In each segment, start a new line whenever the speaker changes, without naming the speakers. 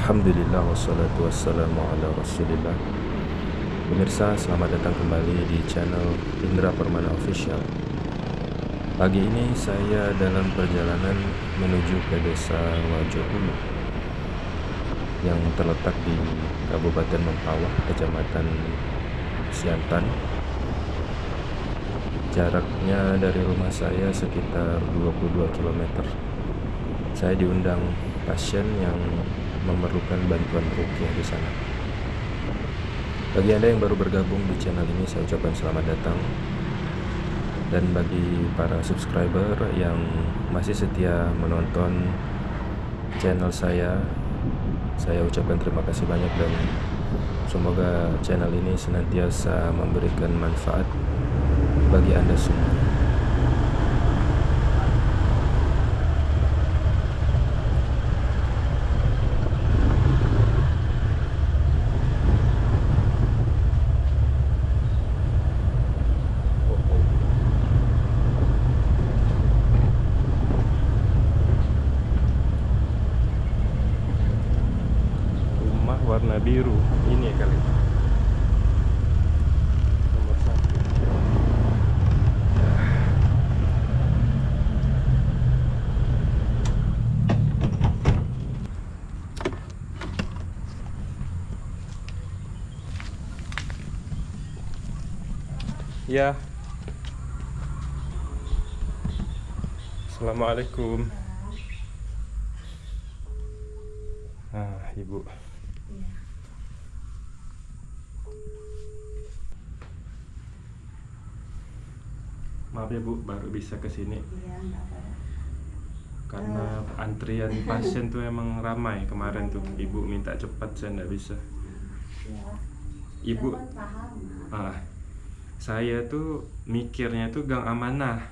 Alhamdulillah wassalatu wassalamu ala rasulillah. Pemirsa selamat datang kembali di channel Indra Permana Official. Pagi ini saya dalam perjalanan menuju ke desa Wajahulu Yang terletak di Kabupaten Mempawah, Kecamatan Siantan. Jaraknya dari rumah saya sekitar 22 km Saya diundang pasien yang memerlukan bantuan rukyah di sana. Bagi Anda yang baru bergabung di channel ini, saya ucapkan selamat datang. Dan bagi para subscriber yang masih setia menonton channel saya, saya ucapkan terima kasih banyak dan semoga channel ini senantiasa memberikan manfaat bagi Anda semua. warna biru ini kali nomor satu ya Assalamualaikum Ah, ibu Maaf ya Bu, baru bisa ke sini.
Iya,
Karena antrian pasien tuh emang ramai kemarin tuh. Ibu minta cepat saya nggak bisa.
Ya.
Ibu,
kan
ah, saya tuh mikirnya tuh Gang Amanah.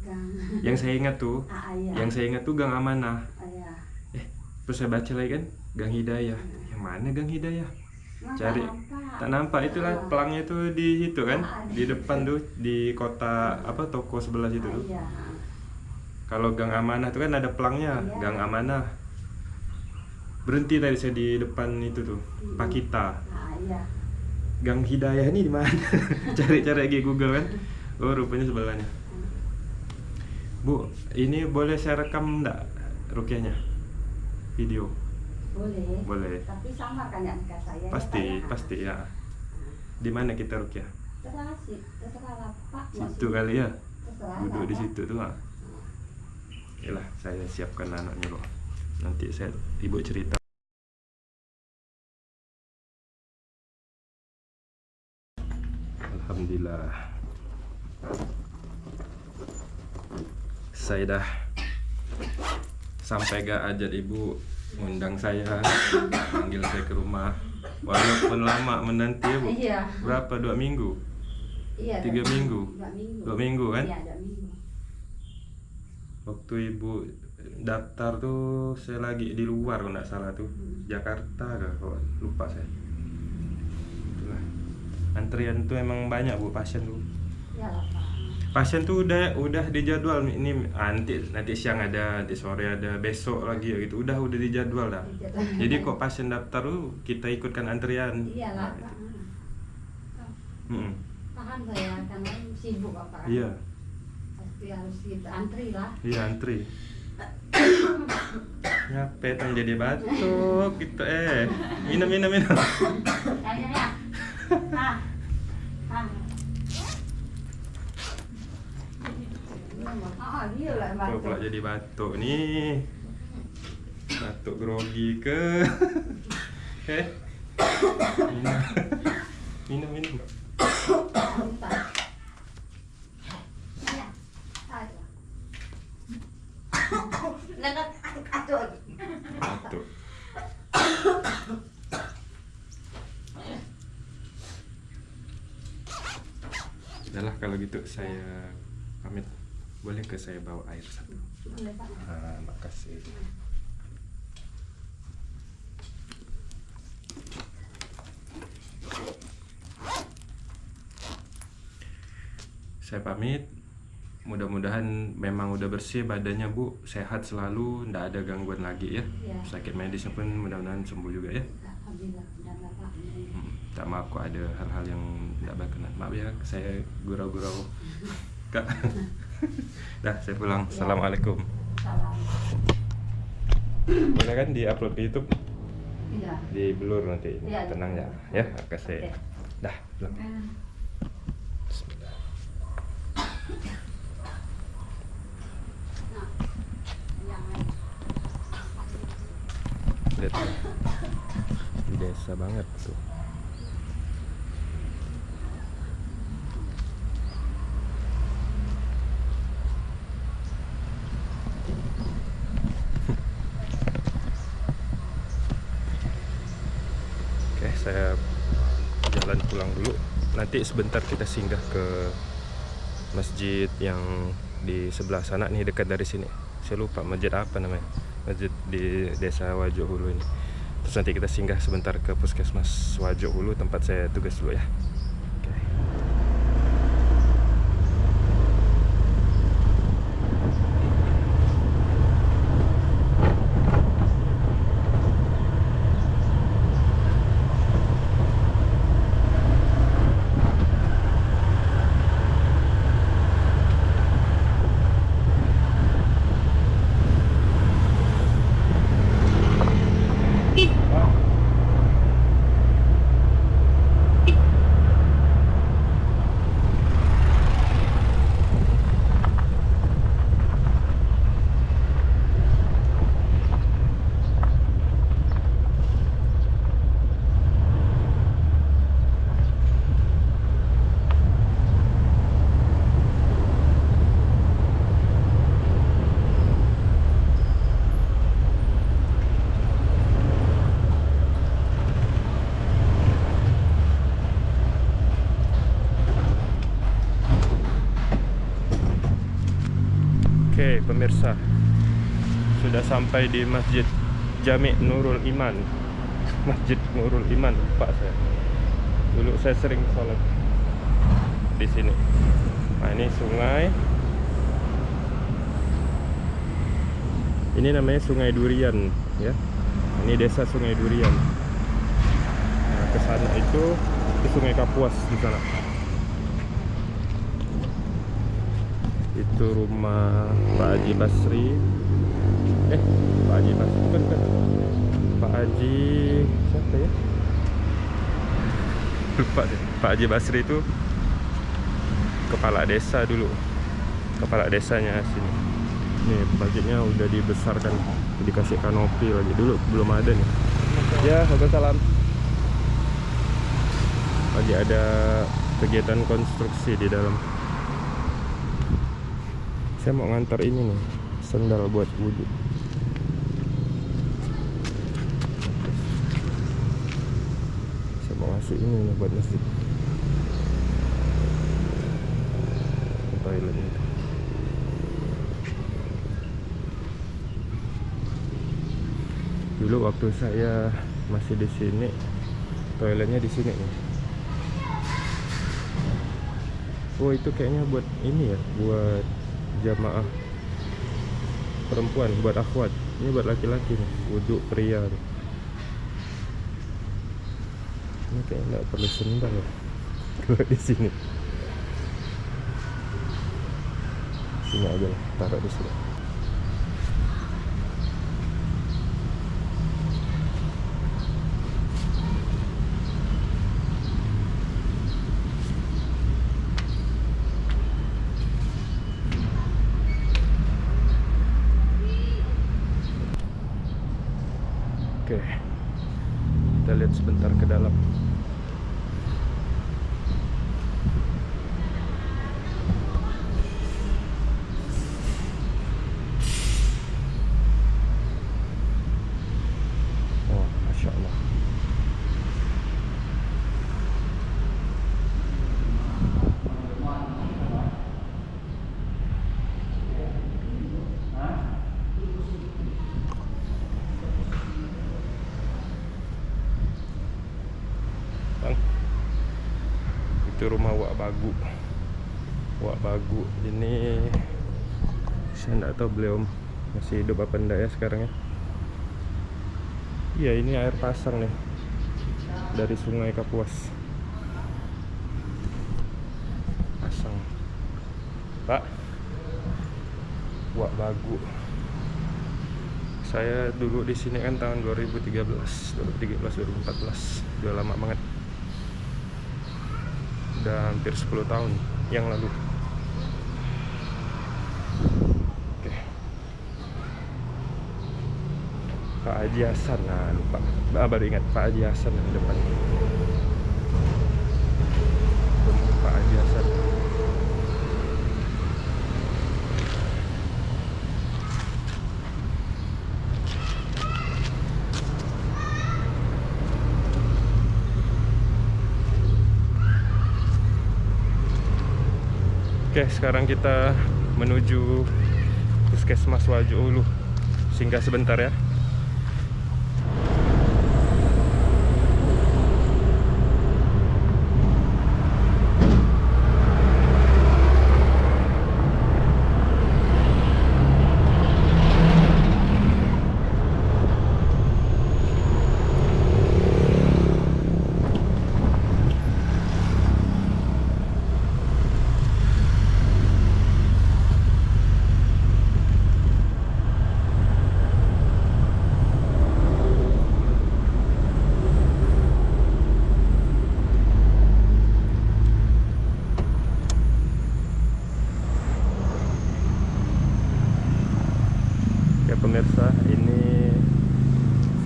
Gang.
Yang saya ingat tuh,
Ah, iya.
yang saya ingat tuh Gang Amanah.
Ah, iya.
Eh, terus saya baca lagi kan, Gang Hidayah. Yang mana Gang Hidayah? Cari.
tak nampak.
Tak nampak itulah
Ah.
pelangnya tuh di situ kan,
Ah,
di depan tuh di kota apa toko sebelah situ
Ah,
tuh.
Iya.
Kalau Gang Amanah tuh kan ada pelangnya,
Iya.
Gang Amanah. Berhenti tadi saya di depan itu tuh,
Hmm.
Pakita.
Ah, iya.
Gang Hidayah ini di mana? Cari-cari lagi Google kan. Oh, rupanya sebelahnya. Bu, ini boleh saya rekam enggak rukyahnya? Video.
Boleh.
Boleh.
Tapi sama kan ya nikah saya. ya,
Pasti,
ya?
pasti ya. Di mana kita rukyah?
Terserah sih, terserah lah Pak. mau
Situ kali ya.
Terserah
Duduk di situ tuh. ah. Yalah, saya siapkan anaknya loh. Nanti saya ibu cerita. Alhamdulillah. Saya dah sampai gak ajat ibu undang saya panggil saya ke rumah walaupun lama menanti ya bu
Iya.
berapa dua minggu
Iya.
Tiga
dua
minggu?
Dua minggu.
Dua minggu, kan?
Iya, dua minggu.
waktu ibu daftar tuh saya lagi di luar kalau nggak salah tuh
Hmm.
Jakarta kah kalau lupa saya Itulah. Antrian tuh emang banyak bu pasien tuh
Iya
pasien tuh udah udah dijadwal ini nanti nanti siang ada nanti sore ada besok lagi gitu udah udah dijadwal dah jadi kok pasien daftar tuh kita ikutkan antrian
Iya lah
Nah,
Pak.
itu.
Ah.
Mm-mm.
Paham saya karena sibuk Pak.
iya
Pasti harus kita antri lah.
iya antri Ngapain tang jadi batuk gitu eh minum minum minum
Ah, dia lah
Kok pula
batuk.
jadi batuk nih Batuk grogi ke Eh Minum Minum minum
Bentar. Ya. Ayo. Nak aduh.
Batuk Udahlah kalau gitu saya pamit Boleh ke saya bawa air satu
Boleh, Pak.
Ah, makasih Saya pamit. Mudah-mudahan memang udah bersih badannya bu. Sehat selalu ndak ada gangguan lagi ya.
Iya.
sakit medisnya pun mudah-mudahan sembuh juga ya.
Alhamdulillah.
Hmm, tak maaf kok ada hal-hal yang tidak berkenan. Maaf ya saya gurau-gurau. kak dah saya pulang assalamualaikum
Salam.
boleh kan di upload ke YouTube
Iya.
di blur nanti
Iya,
tenang ya ya kasih
Oke.
dah pulang. Bismillah. Lihat desa banget tuh Nanti sebentar kita singgah ke masjid yang di sebelah sana nih dekat dari sini. Saya lupa masjid apa namanya. Masjid di Desa Wajo Hulu ini. Terus nanti kita singgah sebentar ke Puskesmas Wajo Hulu tempat saya tugas dulu ya. Pemirsa. Sudah sampai di Masjid Jami Nurul Iman. Masjid Nurul Iman, Pak saya. Dulu saya sering sholat di sini. Nah, ini sungai. Ini namanya Sungai Durian, ya. Ini desa Sungai Durian. Nah, ke sana itu ke Sungai Kapuas di sana. Itu rumah Pak Haji Basri. Eh Pak Haji Basri bukan kan Pak Haji siapa ya? Lupa deh. Pak Haji Basri itu kepala desa dulu. Kepala desanya sini. Nih masjidnya udah dibesarkan. Dikasih kanopi lagi. Dulu belum ada nih. Ya Waalaikumsalam. Lagi ada kegiatan konstruksi di dalam saya mau ngantar ini nih sendal buat wudhu. Saya mau ngasih ini nih buat masjid. Toilet itu. Dulu waktu saya masih di sini toiletnya di sini nih. Oh itu kayaknya buat ini ya buat jamaah perempuan buat akhwat. Ini buat laki-laki nih wudhu pria nih. ini kayak nggak perlu sendal ya. Kalau di sini. Sini aja lah taruh di sini Oke. Kita lihat sebentar ke dalam. Oh, Masya Allah. Bang. Itu rumah Wak Bagu. Wak Bagu ini saya nggak tahu beliau masih hidup apa enggak ya sekarang ya. Iya ini air pasang nih. Dari sungai Kapuas. Pasang. Pak. Wak Bagu. Saya dulu di sini kan tahun 2013 2013 2014 udah lama banget udah hampir 10 tahun yang lalu. Oke. Pak Haji Hasan nah lupa. Ah, baru ingat Pak Haji Hasan yang depan Pak Haji Hasan Oke, sekarang kita menuju Puskesmas Wajo Ulu. Singgah sebentar ya. Ya pemirsa, ini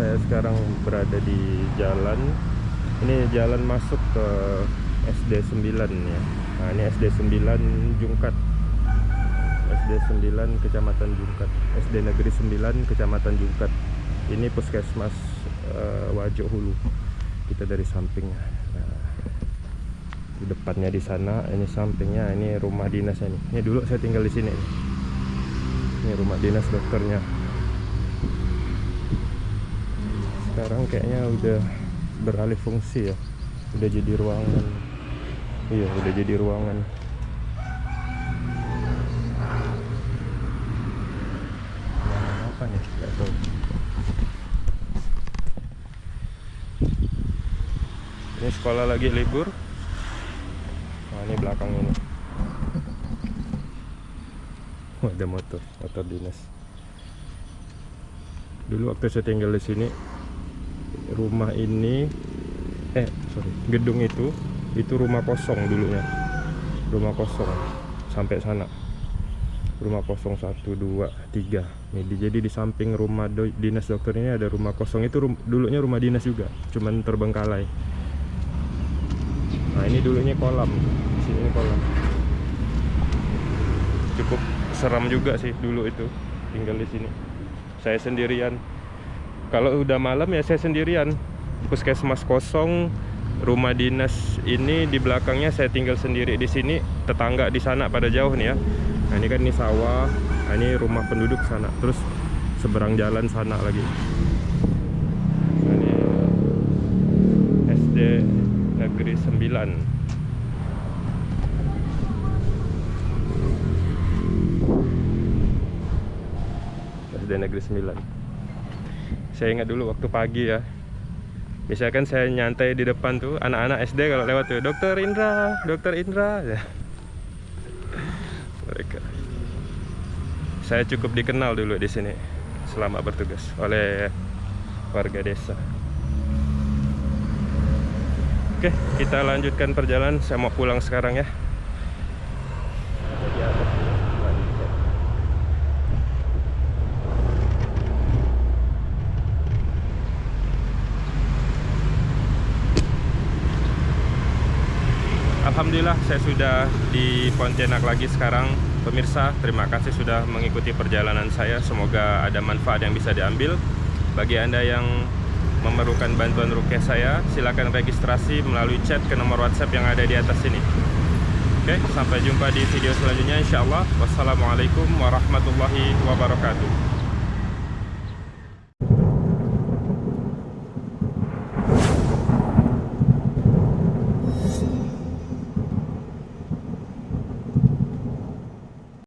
saya sekarang berada di jalan. Ini jalan masuk ke SD 9 ya. Nah, ini SD 9 Jungkat. SD 9 Kecamatan Jungkat. SD Negeri 9 Kecamatan Jungkat. Ini Puskesmas eh, Wajo Hulu. Kita dari sampingnya. Nah, di depannya di sana, ini sampingnya ini rumah dinas ini. Ini dulu saya tinggal di sini. Ini rumah dinas dokternya. Sekarang kayaknya udah beralih fungsi ya. Udah jadi ruangan. Iya, udah jadi ruangan. Apa nih? Tahu. Ini sekolah lagi libur. Nah, ini belakang ini. Ada motor, motor dinas. Dulu waktu saya tinggal di sini, rumah ini, eh sorry, gedung itu, itu rumah kosong dulunya, rumah kosong sampai sana, rumah kosong satu dua tiga. Di- jadi di samping rumah do- dinas dokter ini ada rumah kosong itu rum- dulunya rumah dinas juga, cuman terbengkalai. Nah ini dulunya kolam, sini kolam cukup seram juga sih dulu itu tinggal di sini. Saya sendirian. Kalau udah malam ya saya sendirian. Puskesmas kosong, rumah dinas ini di belakangnya saya tinggal sendiri di sini. Tetangga di sana pada jauh nih ya. Nah ini kan ini sawah, nah, ini rumah penduduk sana. Terus seberang jalan sana lagi. Ini SD Negeri 9. SD Negeri 9 Saya ingat dulu waktu pagi ya. Biasanya kan saya nyantai di depan tuh Anak-anak SD kalau lewat tuh Dokter Indra, Dokter Indra. Ya. Mereka. Saya cukup dikenal dulu di sini Selama bertugas Oleh warga desa. Oke, kita lanjutkan perjalanan. Saya mau pulang sekarang ya Di atas dulu, lanjutkan. Alhamdulillah saya sudah di Pontianak lagi sekarang. Pemirsa terima kasih sudah mengikuti perjalanan saya. Semoga ada manfaat yang bisa diambil. Bagi anda yang memerlukan bantuan rukyah saya Silakan registrasi melalui chat ke nomor whatsapp yang ada di atas sini. Oke sampai jumpa di video selanjutnya insya Allah. Wassalamualaikum warahmatullahi wabarakatuh